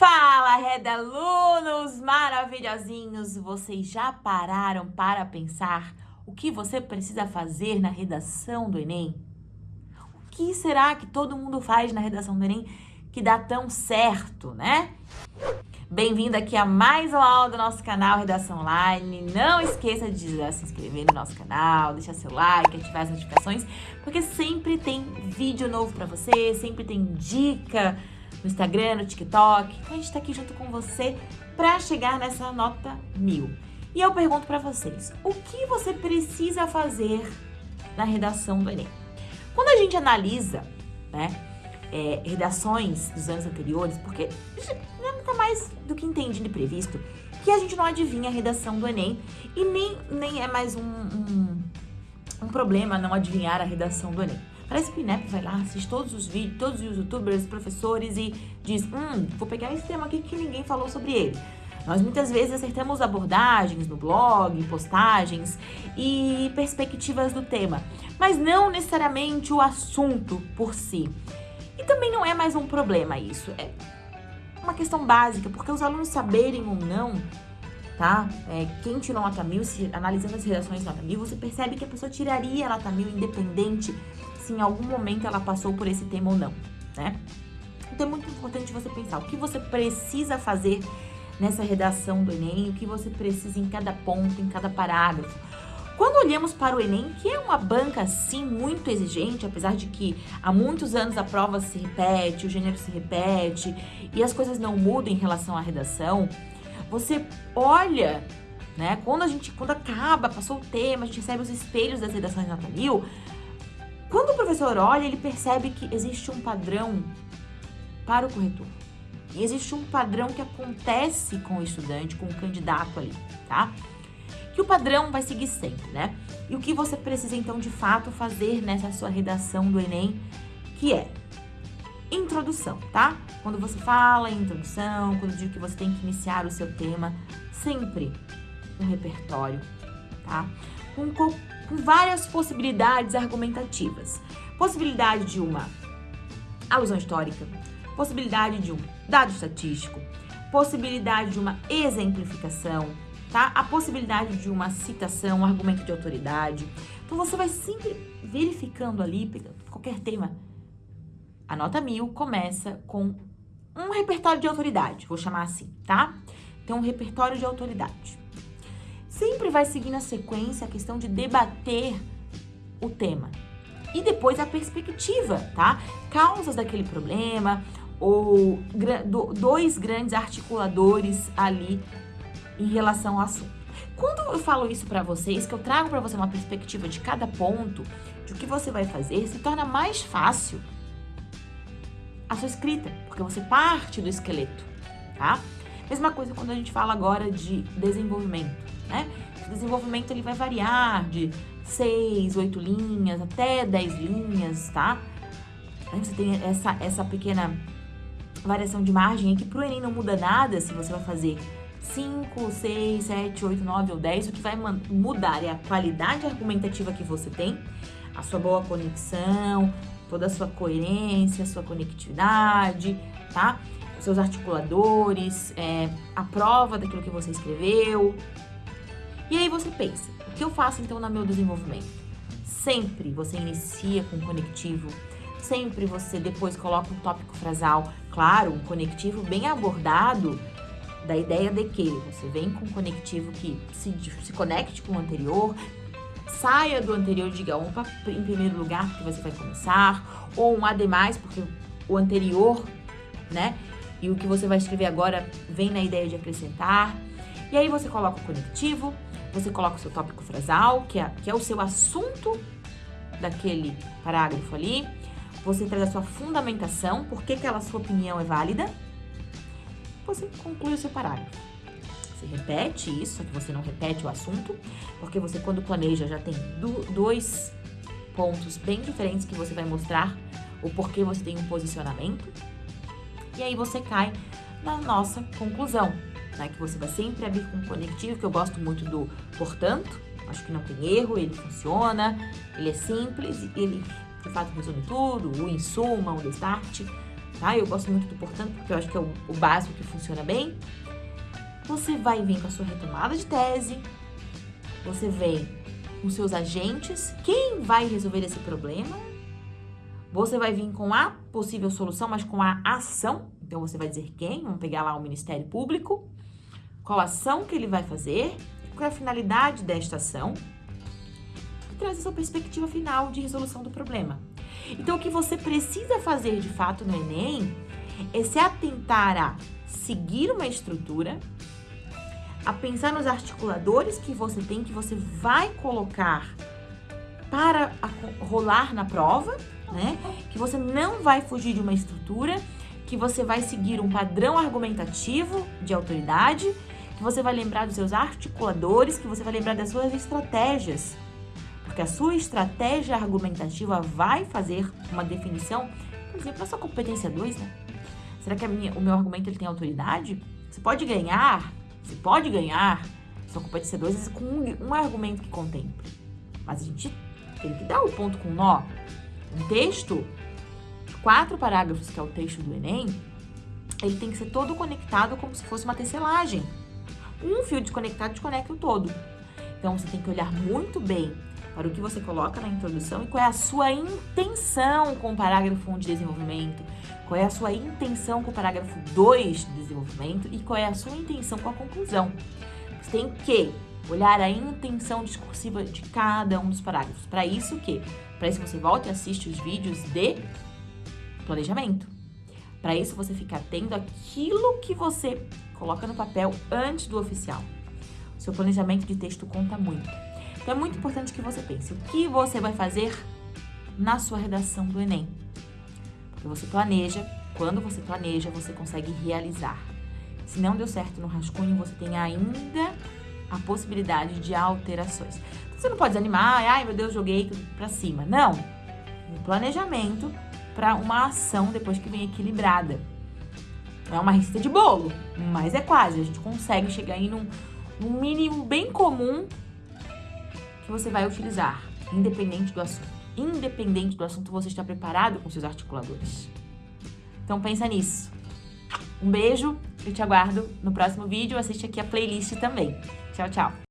Fala, redalunos maravilhosinhos! Vocês já pararam para pensar o que você precisa fazer na redação do Enem? O que será que todo mundo faz na redação do Enem que dá tão certo, né? Bem-vindo aqui a mais uma aula do nosso canal Redação Online. Não esqueça de se inscrever no nosso canal, deixar seu like, ativar as notificações, porque sempre tem vídeo novo para você, sempre tem dica no Instagram, no TikTok. Então a gente tá aqui junto com você para chegar nessa nota mil. E eu pergunto para vocês, o que você precisa fazer na redação do Enem? Quando a gente analisa, né, é, redações dos anos anteriores, porque não tá mais do que entendido e previsto, que a gente não adivinha a redação do Enem e nem, nem é mais um, um, um problema não adivinhar a redação do Enem. Parece que o INEP vai lá, assiste todos os vídeos, todos os youtubers, professores e diz, hum, vou pegar esse tema aqui que ninguém falou sobre ele. Nós muitas vezes acertamos abordagens no blog, postagens e perspectivas do tema, mas não necessariamente o assunto por si. E também não é mais um problema isso, é uma questão básica, porque os alunos saberem ou não, tá? É, quem tirou nota mil, se, analisando as redações nota mil, você percebe que a pessoa tiraria nota mil independente se em algum momento ela passou por esse tema ou não, né? Então é muito importante você pensar o que você precisa fazer nessa redação do Enem, o que você precisa em cada ponto, em cada parágrafo. Quando olhamos para o Enem, que é uma banca, sim, muito exigente, apesar de que há muitos anos a prova se repete, o gênero se repete e as coisas não mudam em relação à redação, você olha, né, quando a gente, quando acaba, passou o tema, a gente recebe os espelhos das redações quando o professor olha, ele percebe que existe um padrão para o corretor. E existe um padrão que acontece com o estudante, com o candidato ali, tá? Que o padrão vai seguir sempre, né? E o que você precisa, então, de fato, fazer nessa sua redação do Enem, que é introdução, tá? Quando você fala em introdução, quando diz que você tem que iniciar o seu tema, sempre um repertório, tá? Com com várias possibilidades argumentativas. Possibilidade de uma alusão histórica, possibilidade de um dado estatístico, possibilidade de uma exemplificação, tá? A possibilidade de uma citação, um argumento de autoridade. Então você vai sempre verificando ali, qualquer tema. A nota mil começa com um repertório de autoridade, vou chamar assim, tá? Então, um repertório de autoridade sempre vai seguir na sequência a questão de debater o tema. E depois a perspectiva, tá? Causas daquele problema, ou dois grandes articuladores ali em relação ao assunto. Quando eu falo isso para vocês, que eu trago para você uma perspectiva de cada ponto, de o que você vai fazer, se torna mais fácil a sua escrita, porque você parte do esqueleto, tá? Mesma coisa quando a gente fala agora de desenvolvimento né? O desenvolvimento ele vai variar de 6, 8 linhas até 10 linhas, tá? Aí você tem essa, essa pequena variação de margem que pro Enem não muda nada se você vai fazer 5, 6, 7, 8, 9 ou 10. O que vai mudar é a qualidade argumentativa que você tem, a sua boa conexão, toda a sua coerência, a sua conectividade, tá? Os seus articuladores, é, a prova daquilo que você escreveu, e aí você pensa, o que eu faço então no meu desenvolvimento? Sempre você inicia com um conectivo, sempre você depois coloca um tópico frasal, claro, um conectivo bem abordado da ideia de que você vem com um conectivo que se, se conecte com o anterior, saia do anterior e diga um em primeiro lugar porque você vai começar, ou um ademais porque o anterior, né? E o que você vai escrever agora vem na ideia de acrescentar. E aí você coloca o conectivo, você coloca o seu tópico frasal, que é, que é o seu assunto daquele parágrafo ali. Você traz a sua fundamentação, por que aquela sua opinião é válida. Você conclui o seu parágrafo. Você repete isso, só que você não repete o assunto, porque você, quando planeja, já tem do, dois pontos bem diferentes que você vai mostrar o porquê você tem um posicionamento. E aí você cai na nossa conclusão, né? Que você vai sempre abrir com conectivo, que eu gosto muito do portanto. Acho que não tem erro, ele funciona, ele é simples, ele de fato resume tudo, o insuma, o start. tá? Eu gosto muito do portanto, porque eu acho que é o, o básico que funciona bem. Você vai vir com a sua retomada de tese, você vem com seus agentes, quem vai resolver esse problema? Você vai vir com a possível solução, mas com a ação. Então, você vai dizer quem, vamos pegar lá o Ministério Público, qual ação que ele vai fazer, qual é a finalidade desta ação, e traz a sua perspectiva final de resolução do problema. Então, o que você precisa fazer de fato no Enem é se atentar a seguir uma estrutura, a pensar nos articuladores que você tem, que você vai colocar para rolar na prova, né? Que você não vai fugir de uma estrutura, que você vai seguir um padrão argumentativo de autoridade, que você vai lembrar dos seus articuladores, que você vai lembrar das suas estratégias. Porque a sua estratégia argumentativa vai fazer uma definição, por exemplo, na sua competência 2, né? Será que minha, o meu argumento ele tem autoridade? Você pode ganhar, você pode ganhar sua competência 2 com um, um argumento que contemple. Mas a gente tem que dar o ponto com nó. Um texto, quatro parágrafos, que é o texto do Enem, ele tem que ser todo conectado como se fosse uma tecelagem. Um fio desconectado desconecta o todo. Então, você tem que olhar muito bem para o que você coloca na introdução e qual é a sua intenção com o parágrafo 1 de desenvolvimento, qual é a sua intenção com o parágrafo 2 de desenvolvimento e qual é a sua intenção com a conclusão. Você tem que olhar a intenção discursiva de cada um dos parágrafos. Para isso, o quê? Para isso, você volta e assiste os vídeos de planejamento. Para isso, você fica atento àquilo que você coloca no papel antes do oficial. O seu planejamento de texto conta muito. Então, é muito importante que você pense o que você vai fazer na sua redação do Enem. Porque você planeja, quando você planeja, você consegue realizar. Se não deu certo no rascunho, você tem ainda a possibilidade de alterações. Então, você não pode desanimar, ai meu Deus, joguei pra cima. Não. Um planejamento para uma ação depois que vem equilibrada. Não é uma receita de bolo, mas é quase. A gente consegue chegar aí num, num mínimo bem comum que você vai utilizar, independente do assunto. Independente do assunto, você está preparado com seus articuladores. Então pensa nisso. Um beijo, eu te aguardo no próximo vídeo. Assiste aqui a playlist também. Tchau, tchau.